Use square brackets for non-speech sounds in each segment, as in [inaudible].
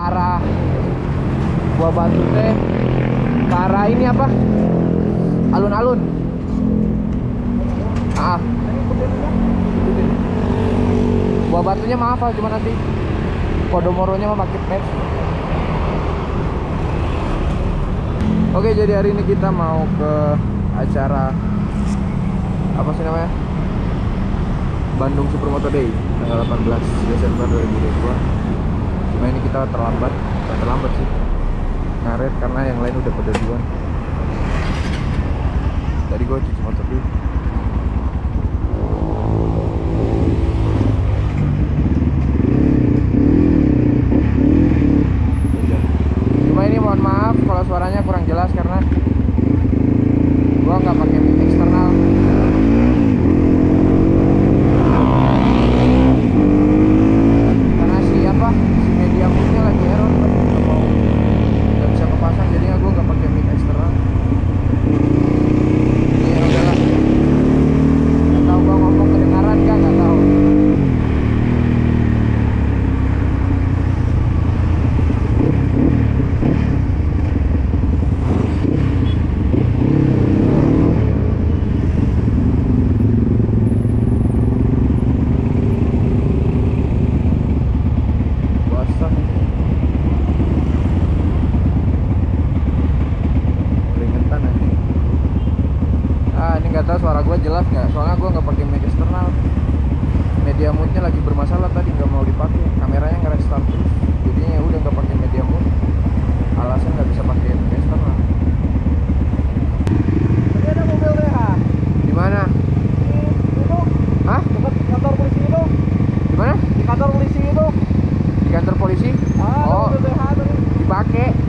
arah Buah Batu teh ke arah ini apa? Alun-alun. Ah. Buah Batunya mah hafal cuma nanti Podomoronya mah pakai maps. Oke, jadi hari ini kita mau ke acara apa sih namanya? Bandung Supermoto Day tanggal 18 Desember 2022 cuma ini kita terlambat bukan terlambat sih. Ngaret karena yang lain udah pada duluan. Tadi gue cuci motor dulu cuma ini mohon maaf kalau suaranya kurang jelas karena gua nggak pakai mic eksternal karena si apa si media moodnya lagi error kan nggak mau nggak bisa kepasang jadinya gue nggak pakai mic eksternal ya udahlah nggak tahu gue ngomong kedengaran kan nggak tahu basah keringetan aja ah ini nggak tahu suara gue jelas nggak soalnya gue nggak pakai mic eksternal. Media moodnya lagi bermasalah tadi nggak mau dipakai. Kameranya nggak restart. Terus jadinya ya udah nggak pakai media mood. Alasan nggak bisa pakai mic eksternal. Tadi ada mobil DH. di mana? Di itu Hah? dekat kantor polisi itu. di mana? Di kantor polisi itu. di kantor polisi? Ah, oh. Dipakai.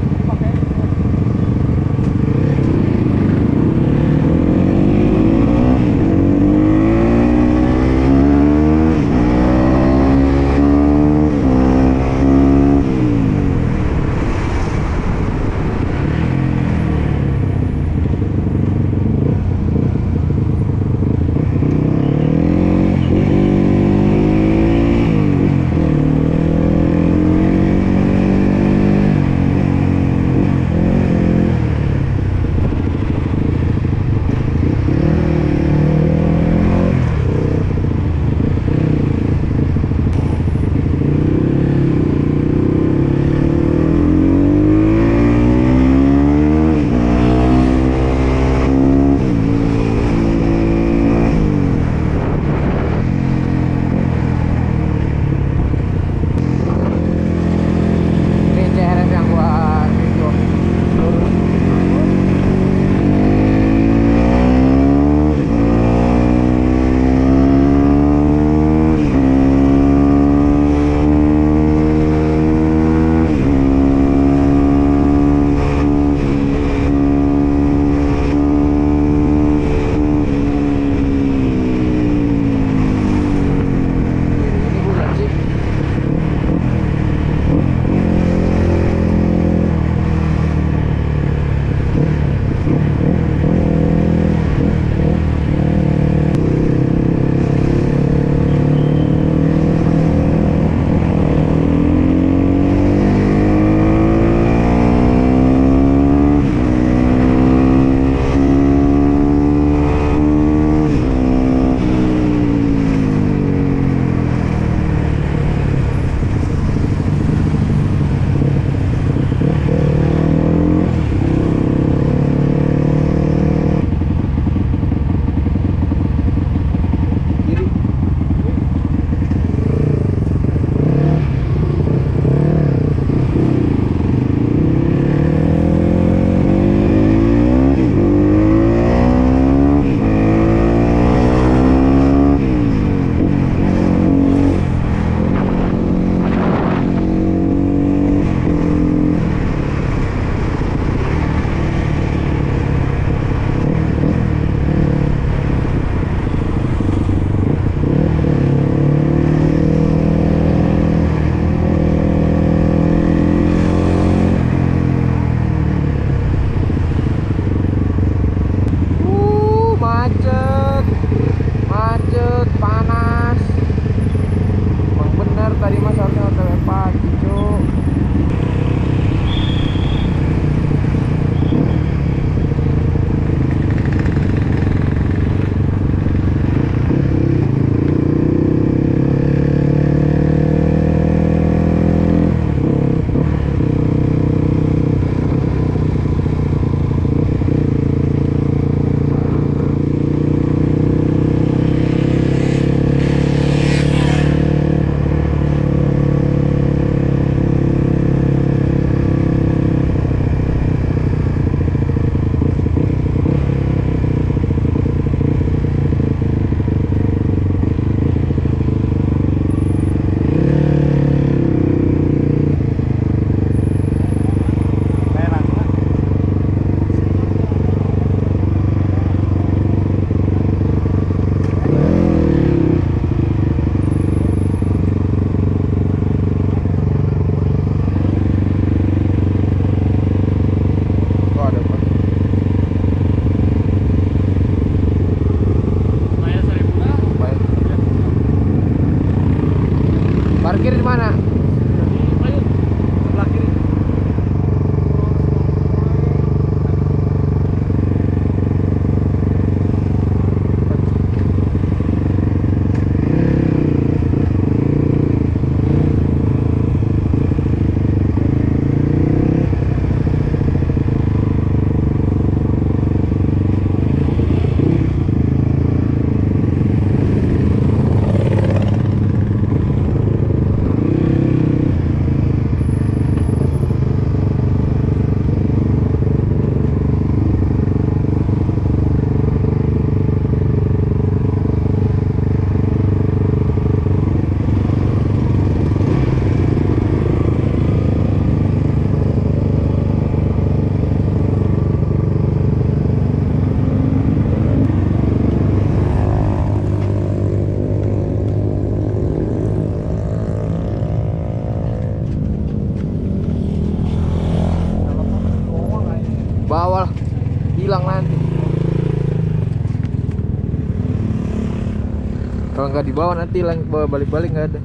Nggak dibawa nanti lang bawa balik-balik nggak ada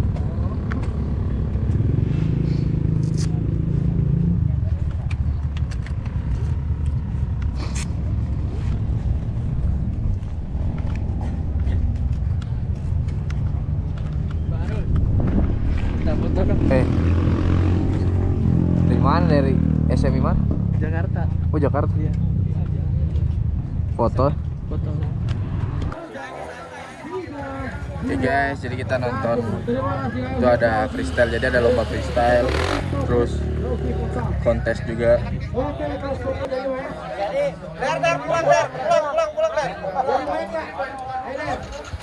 eh dari mana dari SMI mana Jakarta. oh Jakarta Iya. foto Foto. Oke guys, jadi kita nonton. Itu ada freestyle, jadi ada lomba freestyle, terus kontes juga.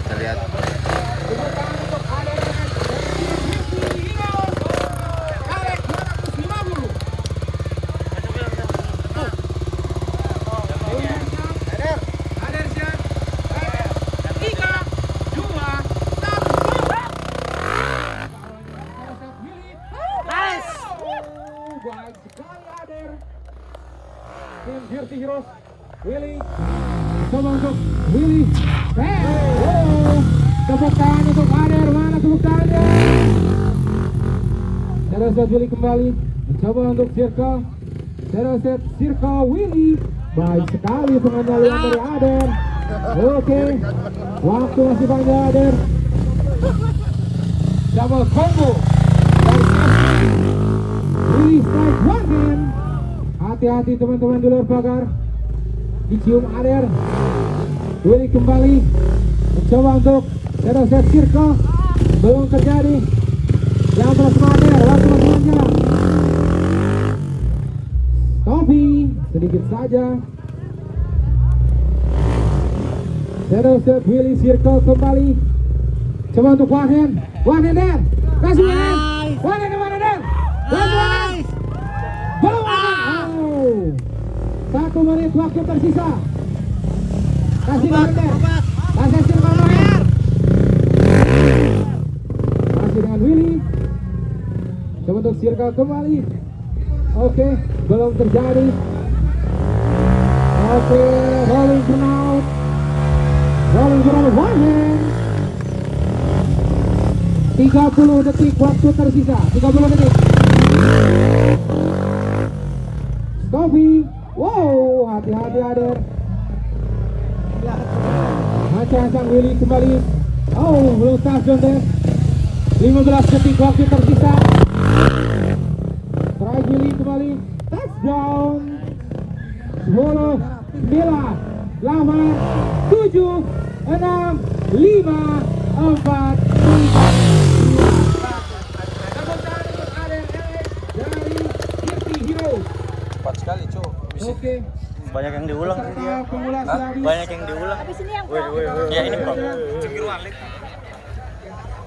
Kita lihat. Baik sekali Ader. Tim Dirty Heroes. Willy. Coba untuk Willy. Hey. Oh. Tepuk tangan untuk Ader. Mana tepuk tangannya? Tereset Willy kembali. Mencoba untuk Circle. Tereset Circle Willy. Baik sekali pengendalian dari Ader. Oke. Waktu masih panjang Ader. Double combo. Willy strike one hand. Hati-hati teman-teman di luar pagar. Dicium Ader. Willy kembali mencoba untuk zero set circle. Belum terjadi. Saja. Zero set Willy circle kembali. Coba untuk. One hand there. Kasih one hand. One hand mana there? One hand. Belum ada. Oh. Satu menit waktu tersisa. Kasih Barter. Kasih Sirman Maher. Masih dengan Willy. Coba untuk circle kembali. Oke, belum terjadi. Oke, rolling burnout. Rolling burnout one hand. 30 detik waktu tersisa. 30 detik. Stopi. Wow, hati-hati Ader. Hancang-hancang Willy kembali. Oh, touchdown deh. 15 detik waktu tersisa. Try Willy kembali. Touchdown. 10, 9, 8, 7, 6, 5, 4, 3, Tepuk tangan untuk Ader Alex dari Dirty Heroes. Cepat sekali. Oke. banyak yang diulang banyak yang diulang ya ini bro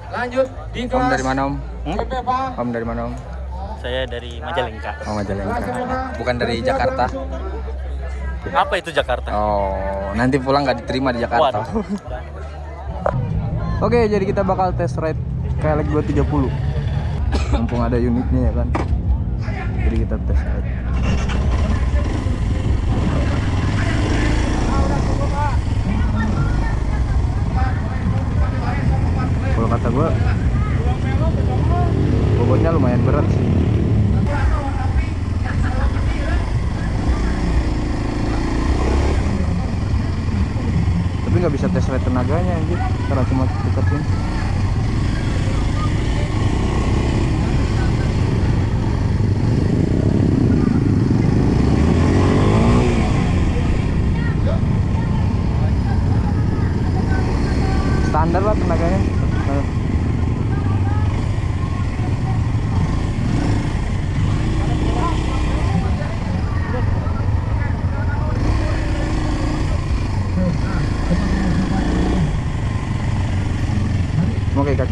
Lanjut di Om kelas dari mana, Om? Hmm? Om dari mana, Om? saya dari Majalengka Oh, Majalengka. Bukan dari Jakarta. Apa itu Jakarta Oh, nanti pulang nggak diterima di Jakarta. Waduh. [laughs] Oke, jadi kita bakal test ride KLX 230. Mumpung ada unitnya ya kan. Jadi kita tes ride. Kalau kata gua bobotnya lumayan berat sih. Tapi nggak bisa tes rate tenaganya anjir karena cuma deketin. Standar lah tenaganya. Nah,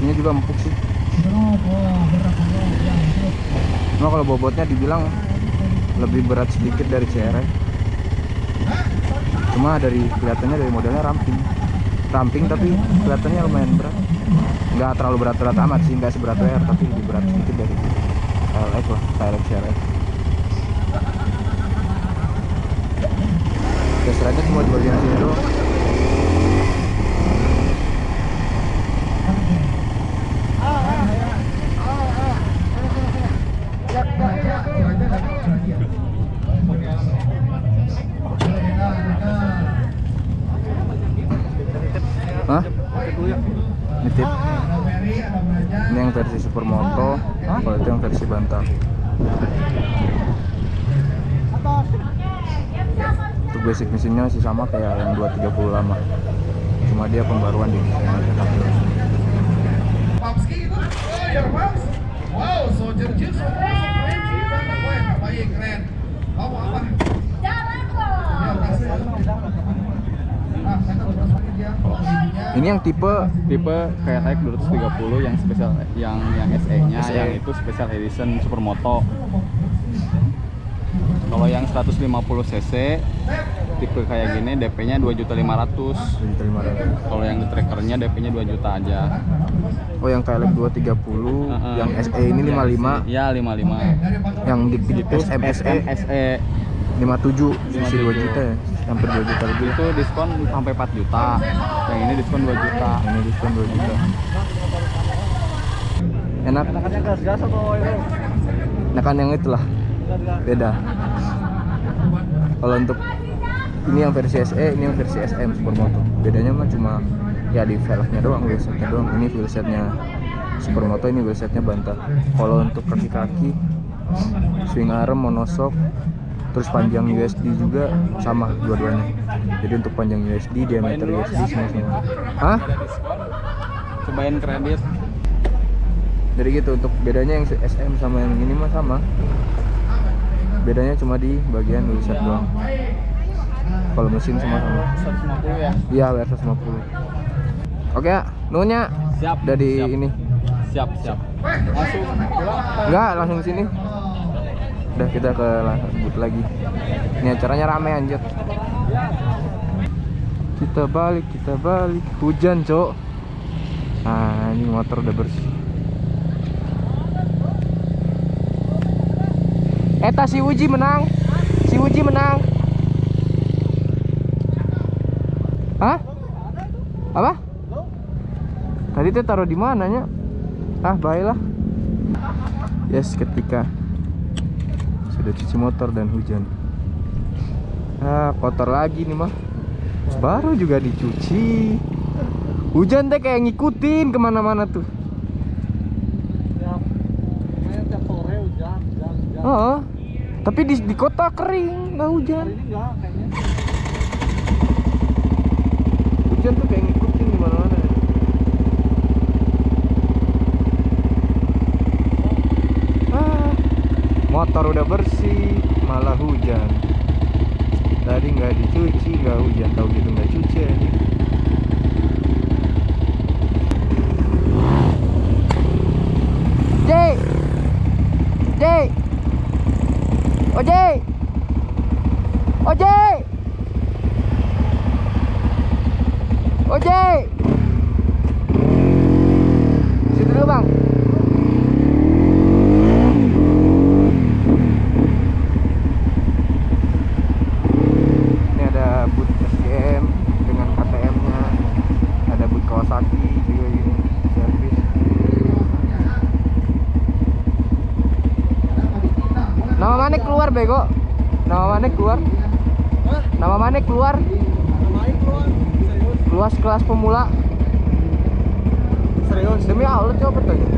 Kakinya juga empuk sih. Cuma kalau bobotnya dibilang lebih berat sedikit dari CRF. Cuma dari kelihatannya dari modelnya ramping. Ramping tapi kelihatannya lumayan berat. Nggak terlalu berat-berat amat sih, nggak seberat WR tapi lebih berat sedikit dari KLX lah, KLX CRF. Ride cuma di bagian sini doang. Hah? Nitip. Ini yang versi supermoto, versi bantal. Untuk basic mesinnya masih sama kayak yang 230 lama. Cuma dia pembaruan di itu? Oh. Wow, soldier juice. Oh, keren sih, banget. Wah, baik, keren. Kamu apa? Ya, kasih. Ah, saya tahu terus lagi dia. Ininya. Ini yang tipe tipe kayak Type 230 yang spesial yang yang SE-nya SE. yang itu special edition supermoto. Kalau yang 150 cc tipe kayak gini DP-nya 2.500. 2.500. Kalau yang di trackernya DP-nya 2 juta aja. Oh yang KLX 230, Heeh. yang SE ini 55, Ya 55. yang di, di Itu SMSE SE 57, sisi 2 juta ya, hampir 2 juta lebih. itu diskon sampai 4 juta. Yang ini diskon 2 juta. Ini diskon 2 juta. Enak. gas-gas atau Nah kan yang itulah beda. Kalau untuk ini yang versi SE, ini yang versi SM Supermoto. Bedanya mah cuma ya di velgnya doang, wheelsetnya doang. Ini wheelsetnya Supermoto, ini wheelsetnya Banta. Kalau untuk kaki-kaki, swing arm, monoshock, terus panjang USD juga sama dua-duanya. Jadi untuk panjang USD, diameter USD semua sama. Hah? Cobain kredit. Jadi gitu untuk bedanya yang SM sama yang ini mah sama. Bedanya cuma di bagian wheelset doang. Kalau mesin semua sama. 150 ya. Iya, WR 150. Oke, ya, nunya Siap. udah di siap. ini. Siap, siap. Langsung. Enggak, langsung sini. Udah kita ke booth lagi. Ini acaranya rame anjir. Kita balik, kita balik. Hujan, Cok. Nah, ini motor udah bersih. Eta si Uji menang. Si Uji menang. Hah? Apa? Tadi teh taruh di mananya? Ah, baiklah. Yes, ketika sudah cuci motor dan hujan. Ah, kotor lagi nih mah. Baru juga dicuci. Hujan teh kayak ngikutin ke mana-mana tuh. Oh, tapi di, di kota kering, nggak hujan. Hujan tuh kayak ngikutin ke mana-mana. Ah, motor udah bersih, malah hujan. Tadi nggak dicuci, nggak hujan, tahu gitu nggak cuci. aja. Jay. Situ dulu bang. Ini ada boot SGM dengan KTM-nya. Ada boot Kawasaki juga ini servis. Mana keluar bego? Nama mana keluar? Nama mana keluar? Luas kelas pemula. Serius? Demi Allah coba tanya.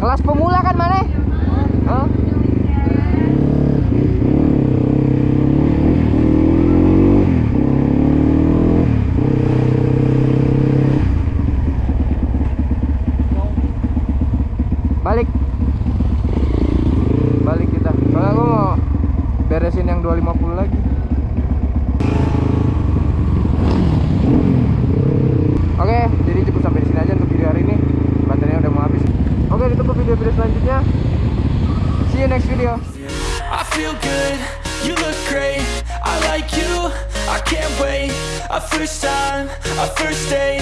Kelas pemula kan mana? Hah? Balik. Balik kita. Soalnya gue mau beresin yang 250 lagi. Oke, jadi cukup sampai di sini aja untuk video hari ini. Baterainya udah mau habis. Oke, ditunggu video-video selanjutnya. See you next video. I feel good, you look great. I like you, I can't wait. A first time, a first date.